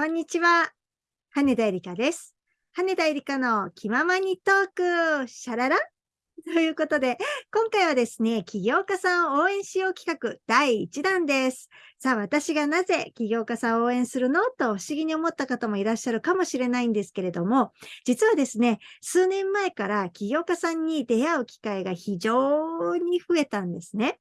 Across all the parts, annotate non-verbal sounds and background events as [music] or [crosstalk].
こんにちは。羽田エリカです。羽田エリカの気ままにトーク、シャララ？ということで、今回はですね、起業家さんを応援しよう企画第1弾です。さあ、私がなぜ起業家さんを応援するの？と不思議に思った方もいらっしゃるかもしれないんですけれども、実はですね、数年前から起業家さんに出会う機会が非常に増えたんですね。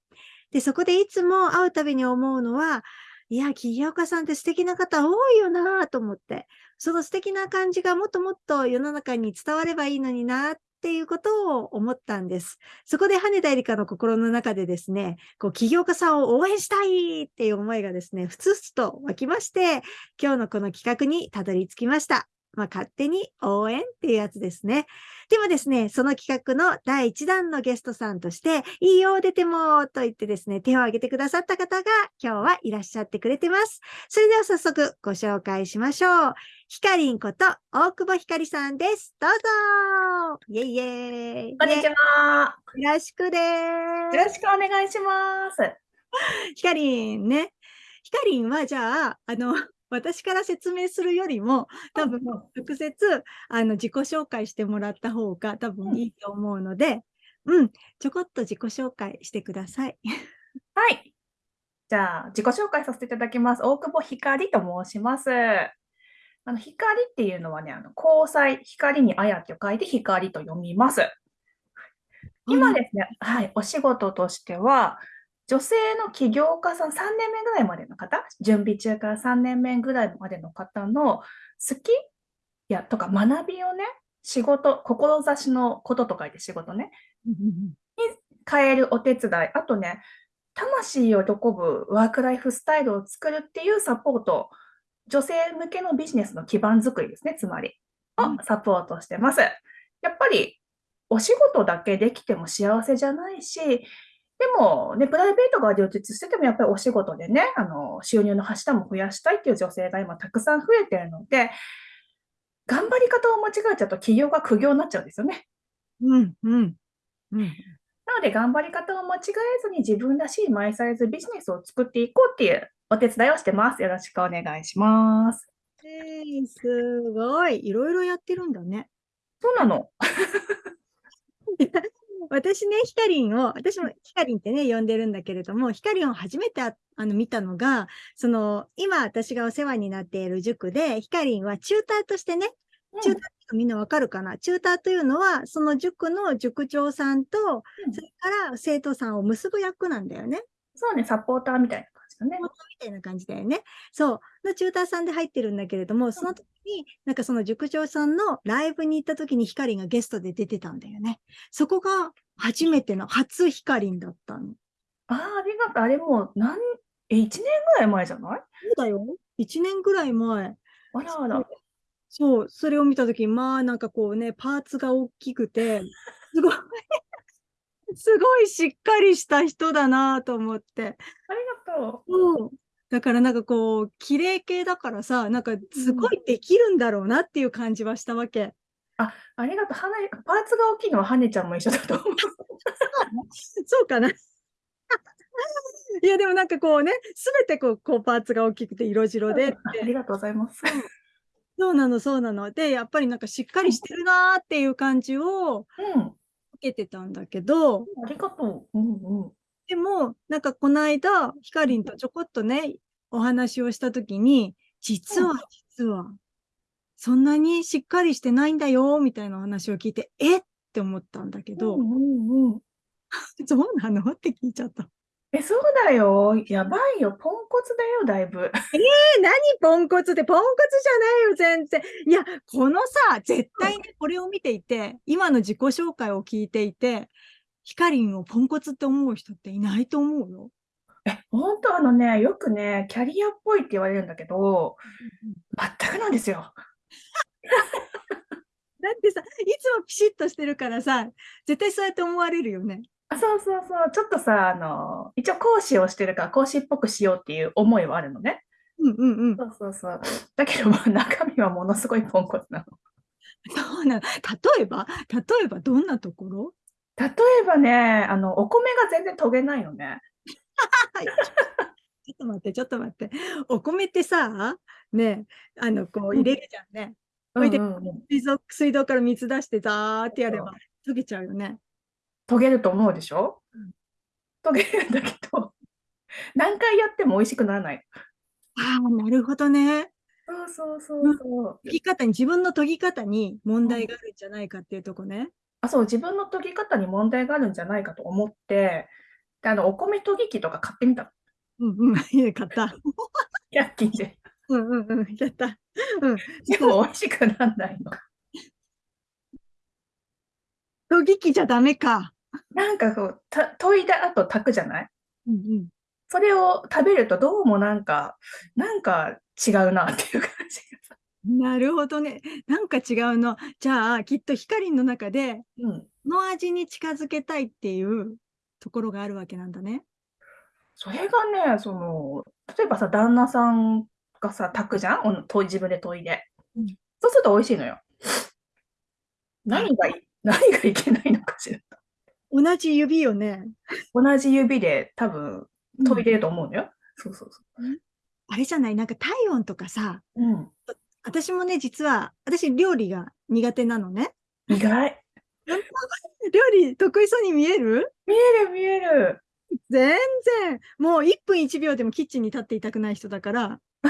で、そこでいつも会うたびに思うのは、いや、起業家さんって素敵な方多いよなと思って、その素敵な感じがもっともっと世の中に伝わればいいのになっていうことを思ったんです。そこで羽田エリカの心の中でですね、こう起業家さんを応援したいっていう思いがですね、ふつふつと湧きまして、今日のこの企画にたどり着きました。まあ、勝手に応援っていうやつですね。でもですね、その企画の第1弾のゲストさんとして、いいよ、出てもと言ってですね、手を挙げてくださった方が今日はいらっしゃってくれてます。それでは早速ご紹介しましょう。ひかりんこと大久保ひかりさんです。どうぞイェイイェイこんにちは。よろしくでよーろしくお願いします。す。ひかりんね。ひかりんはじゃあ、あの、私から説明するよりも、多分うん直接あの自己紹介してもらった方が多分いいと思うので、うん、ちょこっと自己紹介してください。はい。じゃあ、自己紹介させていただきます。大久保ひかりと申します。あの、光っていうのはね、あの、交際、光にあやと書いて光と読みます。今ですね、はい、お仕事としては、女性の起業家さん3年目ぐらいまでの方、準備中から3年目ぐらいまでの方の好きやとか学びをね、仕事、志のことと書いて仕事ね、うんうんうん変えるお手伝い、あとね、魂を喜ぶワークライフスタイルを作るっていうサポート、女性向けのビジネスの基盤作りですね、つまり、うん。をサポートしてます。やっぱり、お仕事だけできても幸せじゃないし、でもね、プライベートが充実してても、やっぱりお仕事でね、あの、収入の柱も増やしたいっていう女性が今たくさん増えてるので、頑張り方を間違えちゃうと企業が苦行になっちゃうんですよね。うんうんうんなので、頑張り方を間違えずに自分らしいマイサイズビジネスを作っていこうっていうお手伝いをしてます。よろしくお願いします。えーすごい。いろいろやってるんだね。そうなの。[laughs] 私ね、ヒカリンを、私もヒカリンってね、呼んでるんだけれども、ヒカリンを初めてああの見たのが、その、今私がお世話になっている塾で、ヒカリンはチューターとしてね、チューターってみんなわかるかな？チューターというのは、その塾の塾長さんと、うん。それから生徒さんを結ぶ役なんだよね。そうね、サポーターみたいな感じだね。みたいな感じだよね。そう。のチューターさんで入ってるんだけれども、その時に、なんかその塾長さんのライブに行った時にヒカリンがゲストで出てたんだよね。そこが初めての初ヒカリンだったの。ああ、ありがとう。あれもう何、え、1年ぐらい前じゃない？そうだよ。1年ぐらい前。あらあら。そう、それを見た時まあなんかこうね、パーツが大きくて、すごい、[laughs] すごいしっかりした人だなと思って。ありがとう。そう。だからなんかこう、綺麗系だからさ、なんかすごいできるんだろうなっていう感じはしたわけ。ありがとう。パーツが大きいのはハネちゃんも一緒だと思う。そうかな。いや、でもなんかこうね、すべてこう、こうパーツが大きくて色白でありがとうございます。そうなの、そうなの。で、やっぱりなんかしっかりしてるなーっていう感じをうん。受けてたんだけど、ありがとう。うんうん。でも、なんかこの間、ひかりんとちょこっとね、お話をしたときに、実は、実は、そんなにしっかりしてないんだよ、みたいな話を聞いて、えって思ったんだけど、うんうんうん。[laughs] そうなの？って聞いちゃった。え、そうだよ。やばいよ。ポンコツだよ、だいぶ。え、何ポンコツって、ポンコツじゃないよ、全然。いや、このさ、絶対にこれを見ていて、今の自己紹介を聞いていて、ヒカリンをポンコツって思う人っていないと思うよ。え、本当？あのね、よくね、キャリアっぽいって言われるんだけど、全くなんですよ。[laughs] だってさ、いつもピシッとしてるからさ、絶対そうやって思われるよね。あ、そうそうそう、ちょっとさ、あの、一応講師をしてるから講師っぽくしようっていう思いはあるのね。うんうんうん。そうそうそう。だけど、まあ、中身はものすごいポンコツなの。そうなの。例えば、例えばどんなところ？例えばね、あの、お米が全然研げないのね。[laughs] ちょっと待って、ちょっと待って。お米ってさ、ね、あの、こう入れるじゃんね。うそれで水道水道から水出してザーってやれそば溶けちゃうよね。溶げると思うでしょ？うん溶げるんだけど、[laughs] 何回やっても美味しくならない。ああ、なるほどね。そうそうそうそう。研ぎ方に、自分の研ぎ方に問題があるんじゃないかっていうとこね。あ、そう、自分の研ぎ方に問題があるんじゃないかと思って、で、あの、お米研ぎ器とか買ってみたの。うんうん、買った。[laughs] 100均で。うんうんうん、やった。うん。でも美味しくならないの。研ぎ器じゃダメか。なんかこう、た研いだ後炊くじゃない？うんうん。それを食べるとどうもなんか、なんか違うなっていう感じがさ。なるほどね。なんか違うの。じゃあ、きっと光の中で、うん。この味に近づけたいっていうところがあるわけなんだね。それがね、その、例えばさ、旦那さんがさ、炊くじゃん？おのと自分で研いでうん。そうすると美味しいのよ。何がい、[laughs] 何がいけないのかしら。同じ指よね。同じ指で多分研いでると思うのよ。そうそうそあれじゃない？なんか体温とかさ、う。うん。私もね、実は、私料理が苦手なのね。意外。[laughs] 料理得意そうに見える？見える見える。全然。もう1分1秒でもキッチンに立っていたくない人だから、[laughs] あ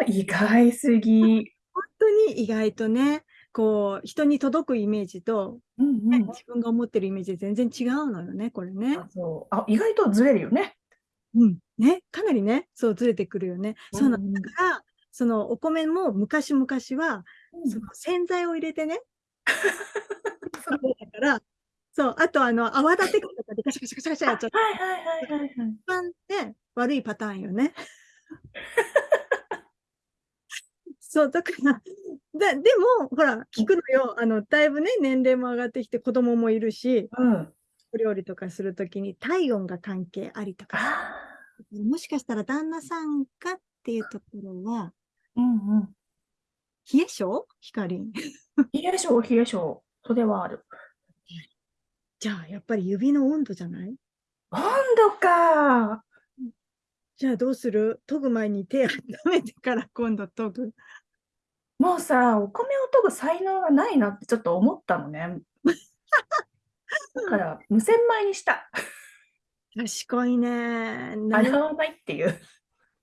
の意外すぎ。[laughs] 本当に意外とね、こう、人に届くイメージと、うんうん。自分が思ってるイメージで全然違うのよね、これね。あそうあ、意外とずれるよね。うん。ね、かなりね、そうずれてくるよね。そうなうんうんだから、そのお米も昔々は、うんその洗剤を入れてね、[laughs] そうだから、そう、あとあの、泡立て器とかでカシャカシャカシャカシャやっちゃって、はいはいはいはいはい。一番ね、悪いパターンよね。そう、だから、だでも、ほら、聞くのよ。あの、だいぶね、年齢も上がってきて、子供もいるし、うん。お料理とかするときに体温が関係ありとか、あもしかしたら旦那さんがっていうところは、ーうんうん。冷え性？光？冷え性、冷え性。それはある。じゃあ、やっぱり指の温度じゃない？温度か。じゃあどうする？研ぐ前に手温めてから今度研ぐ。もうさ、お米を研ぐ才能がないなってちょっと思ったのね。だから、無洗米にした。賢いね。なる洗わないっていう。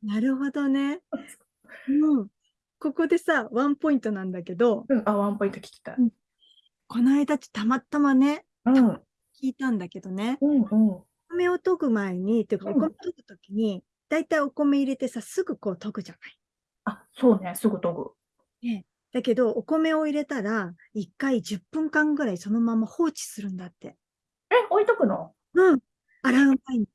なるほどね。[laughs] うん。ここでさ、ワンポイントなんだけど、うん、あ、ワンポイント聞きたい。この間たまたまね、うん、うん、聞いたんだけどね、うん。お米を研ぐ前に、っていうか、うんお米研ぐときに、だいたいお米入れてさ、すぐこう研ぐじゃない。あ、そうね、すぐ研ぐ。だけど、お米を入れたら、1回10分間ぐらいそのまま放置するんだって。え、置いとくの？うん。洗う前に。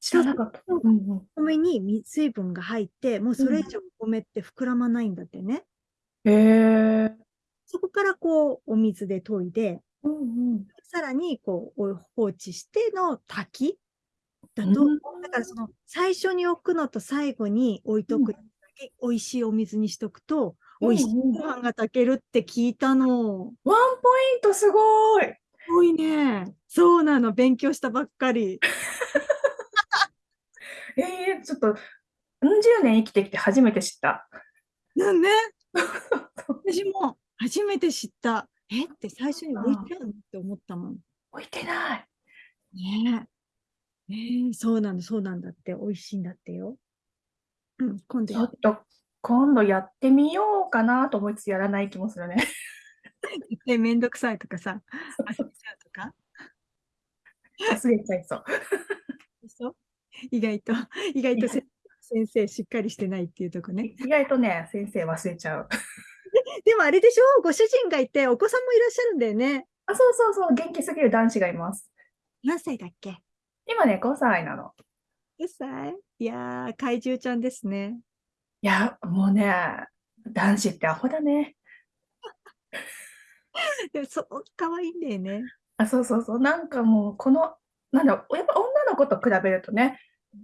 知らなかった。そううんうん。お米に水水分が入って、もうそれ以上お米って膨らまないんだってね。へえ。そこからこう、お水で研いで、うんうん。さらにこう、お放置しての炊きだと、うんだからその、最初に置くのと最後に置いとくだけ、美味しいお水にしとくと、美味しいご飯が炊けるって聞いたの。ワンポイントすごい。すごいね。そうなの。勉強したばっかり。[laughs] ええちょっと、うん十年生きてきて初めて知った。なんね。[laughs] 私も初めて知った。えって最初に置いてあるのって思ったもん。置いてない。ねえ。えーそうなんだ、そうなんだって、美味しいんだってよ。うん、今度ちょっと、今度やってみようかなと思いつつやらない気もするね。てめんどくさいとかさ、忘れちゃうとか？忘れちゃいそう。そう意外と、意外と先生しっかりしてないっていうとこね。意外とね、先生忘れちゃう。[laughs] でもあれでしょ？ご主人がいて、お子さんもいらっしゃるんだよね。あ、そうそうそう、元気すぎる男子がいます。何歳だっけ？今ね、5歳なの。?10 歳？いやー、怪獣ちゃんですね。いや、もうね、男子ってアホだね。[laughs] でもそう、可愛いんだよね。あ、そうそうそう、なんかもう、この、なんだろう、やっぱ女の子と比べるとね、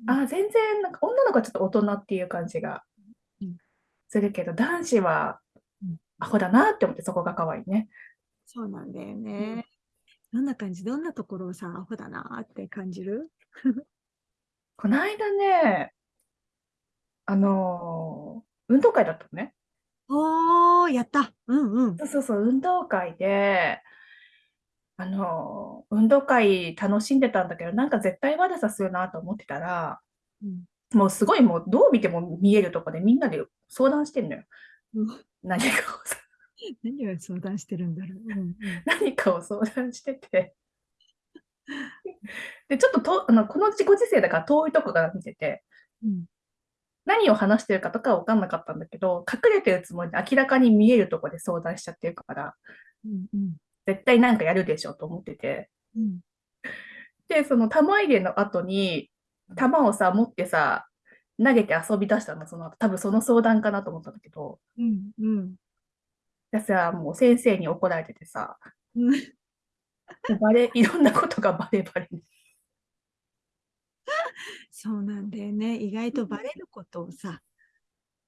あ、全然、なんか女の子はちょっと大人っていう感じがうんするけど、男子はうんアホだなって思って、そこが可愛いね。そうなんだよね。どんな感じ？どんなところをさ、アホだなーって感じる？[laughs] この間ね、あのー運動会だったのね。おー、やった。うんうん。そうそうそう、運動会で、あのー運動会楽しんでたんだけど、なんか絶対悪さするなと思ってたら、うんもうすごいもうどう見ても見えるとこでみんなで相談してんのよ。うん何かをさ、[laughs] 何を相談してるんだろう。うんうん [laughs] 何かを相談してて。で、ちょっととあのこのご時世だから遠いとこから見てて、うん何を話してるかとかは分かんなかったんだけど、隠れてるつもりで明らかに見えるとこで相談しちゃってるから、うんうん。絶対なんかやるでしょと思ってて。うん。で、その玉入れの後に、玉をさ、持ってさ、投げて遊び出したの、その後、多分その相談かなと思ったんだけど、うんうん。でさ、もう先生に怒られててさ、うん。バレ、いろんなことがバレバレに。そうなんだよね。意外とバレることをさ、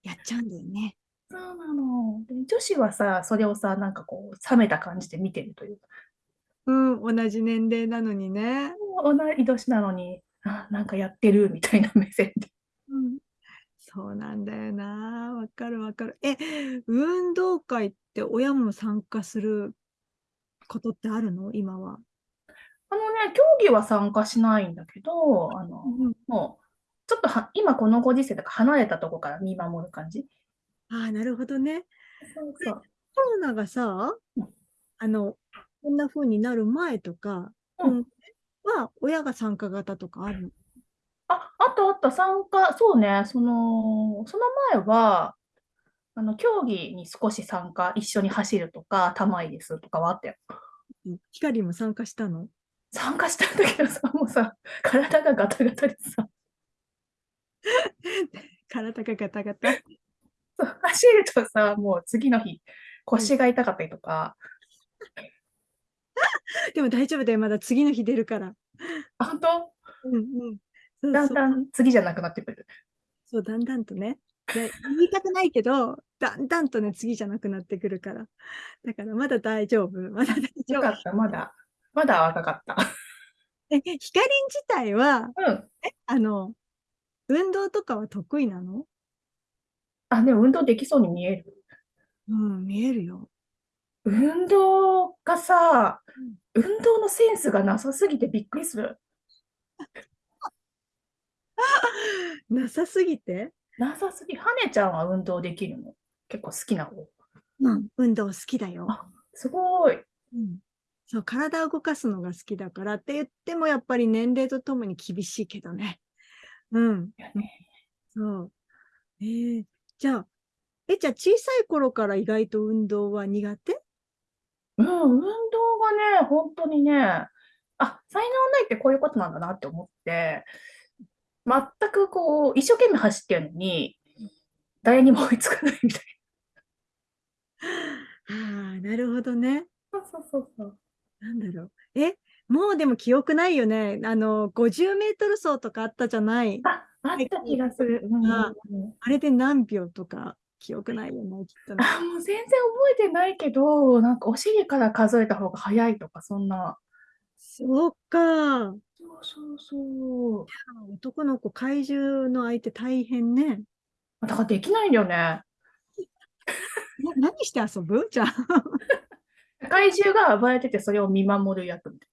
やっちゃうんだよね。そうなの。で、女子はさ、それをさ、なんかこう、冷めた感じで見てるというか、うん、同じ年齢なのにね。同い年なのに、あ、なんかやってるみたいな目線で。うん、そうなんだよな。わかるわかる。え、運動会って親も参加することってあるの？今は。あのね、競技は参加しないんだけど、あの、うんもう、ちょっとは、今このご時世だから離れたとこから見守る感じ。ああ、なるほどね。そうそう。コロナがさうん、あの、こんな風になる前とか、うんうんは親が参加型とかあるの？あ、あったあった、参加、そうね、その、その前は、あの、競技に少し参加、一緒に走るとか、玉入れするとかはあったよ。うんヒカリンも参加したの？参加したんだけどさ、もうさ、体がガタガタでさ、体がガタガタ？走るとさ、もう次の日、腰が痛かったりとか、でも大丈夫だよ。まだ次の日出るから。あ本当？うんうん。だんだん次じゃなくなってくる。そう、だんだんとね。で言いたくないけど、だんだんとね、次じゃなくなってくるから。だからまだ大丈夫。まだ大丈夫。よかった、まだ、まだ若かった。え、ヒカリン自体は、うん。あの、運動とかは得意なの？あ、でも運動できそうに見える。うん、見えるよ。運動がさ、運動のセンスがなさすぎてびっくりする。[laughs] なさすぎて、なさすぎ。はねちゃんは運動できるの？結構好きな方。うん、運動好きだよ。あすごい。うん、そう、体を動かすのが好きだからって言っても、やっぱり年齢とともに厳しいけどね。うん。そう。えー、じゃあ、え、じゃあ小さい頃から意外と運動は苦手？うん、運動がね、本当にね、あ、才能ないってこういうことなんだなって思って、全くこう、一生懸命走ってるのに、誰にも追いつかないみたい [laughs] ああ、なるほどね。な。そうそうそうなんだろう。え、もうでも記憶ないよね。あの、50メートル走とかあったじゃない。あ、あった気がする。うんうんあうんあれで何秒とか記憶ないよね、きっとね。あ、もう全然覚えてないけど、なんかお尻から数えた方が早いとか、そんな。そうか。そうそうそう。男の子、怪獣の相手大変ね。だからできないんだよね。な何して遊ぶ？じゃあ。怪獣が暴れてて、それを見守る役みたい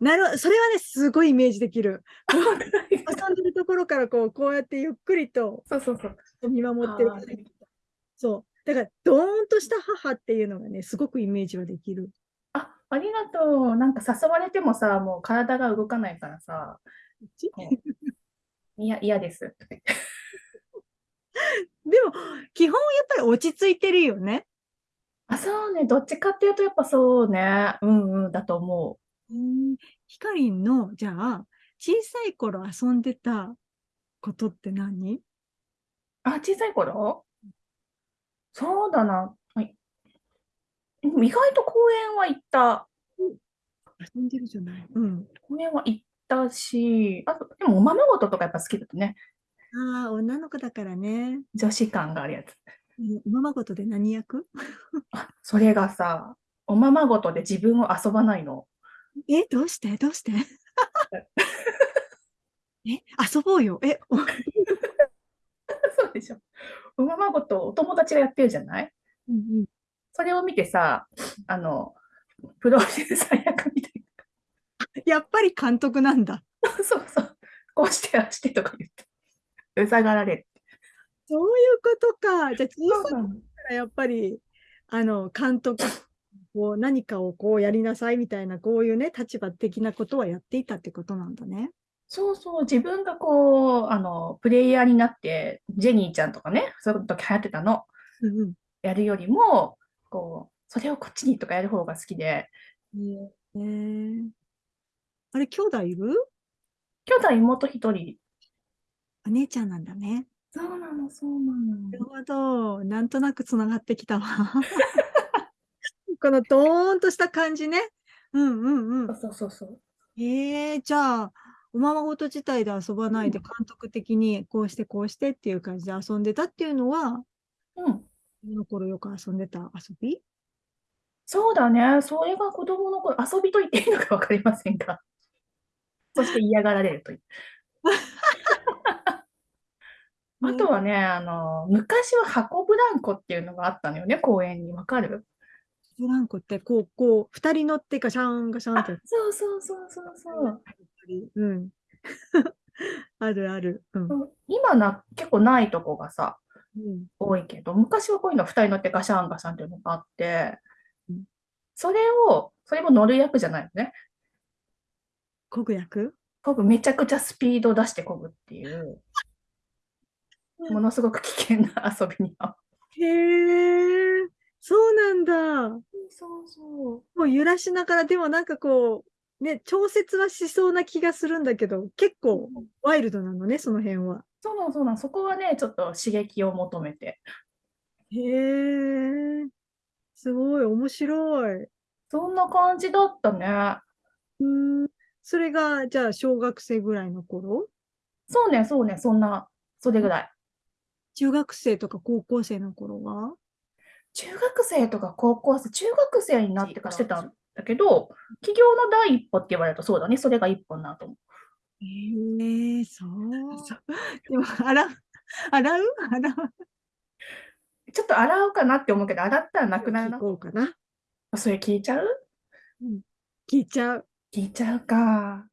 なるほど。それはね、すごいイメージできる。な。[laughs] 遊んでるところからこう、こうやってゆっくりとそうそうそう。見守ってるそう。だから、ドーンとした母っていうのがね、すごくイメージはできる。あ、ありがとう。なんか誘われてもさ、もう体が動かないからさ、いや、嫌です。[laughs] でも、基本やっぱり落ち着いてるよね。あ、そうね。どっちかっていうと、やっぱそうね。うんうん、だと思うん。ヒカリンの、じゃあ、小さい頃遊んでたことって何？う。あ、小さい頃？そうだな。はい。意外と公園は行った。遊んでるじゃない。うん。公園は行ったし、あと、でもおままごととかやっぱ好きだとね。ああ、女の子だからね。女子感があるやつ。うおままごとで何役、それがさ、おままごとで自分を遊ばないの。え、どうしてどうしてえ、遊ぼうよ。え、おそうでしょ。おままごとお友達がやってるじゃないうんうん。それを見てさ、あの、プロデューサー役みたいなやっぱり監督なんだ。そうそう。こうして、ああしてとか言って。うざがられる。そういうことか。じゃあ、小さいからやっぱり、あの、監督、[coughs] こう何かをこうやりなさいみたいな、こういうね、立場的なことはやっていたってことなんだね。そうそう、自分がこう、あの、プレイヤーになって、ジェニーちゃんとかね、そういう時流行ってたの、うんうん。やるよりも、こう、それをこっちにとかやる方が好きで、ねえあれ、兄弟いる？兄弟妹一人。お姉ちゃんなんだね。そうなの、そうなのなるほど。なんとなくつながってきたわ。[laughs] このドーンとした感じね。うんうんうん。そうそうそう。ええじゃあ、おままごと自体で遊ばないで、うん監督的にこうしてこうしてっていう感じで遊んでたっていうのは、うん。その頃よく遊んでた遊び？そうだね。それが子供の頃、遊びと言っていいのか分かりませんが。そして嫌がられるという。[laughs] あとはね、あの、昔は箱ブランコっていうのがあったのよね、公園に。わかる？ブランコって、こう、こう、二人乗ってガシャンガシャンあって。そうそうそうそうそう。うん。[laughs] あるある。うん。今な、結構ないとこがさ、うん。多いけど、昔はこういうの二人乗ってガシャンガシャンっていうのがあってうん、それを、それも乗る役じゃないのね。こぐ役？こぐ、めちゃくちゃスピード出してこぐっていう、ものすごく危険な遊びには。へえ、そうなんだ。もそうそう。う揺らしながら、でもなんかこう、ね、調節はしそうな気がするんだけど、結構ワイルドなのね、その辺は。そうなの、そうなの。そこはね、ちょっと刺激を求めて。へえ、すごい面白い。そんな感じだったね。うーん、それが、じゃあ、小学生ぐらいの頃？そうね、そうね、そんな、それぐらい。中学生とか高校生の頃は？中学生とか高校生、中学生になってからしてたんだけど、起業の第一歩って言われるとそうだね、それが一歩になると思う。へえ、そう。でも、洗う？洗う？洗う？ちょっと洗おうかなって思うけど、洗ったらなくなる聞な。こうかな。それ聞いちゃう？聞いちゃう。聞いちゃうか。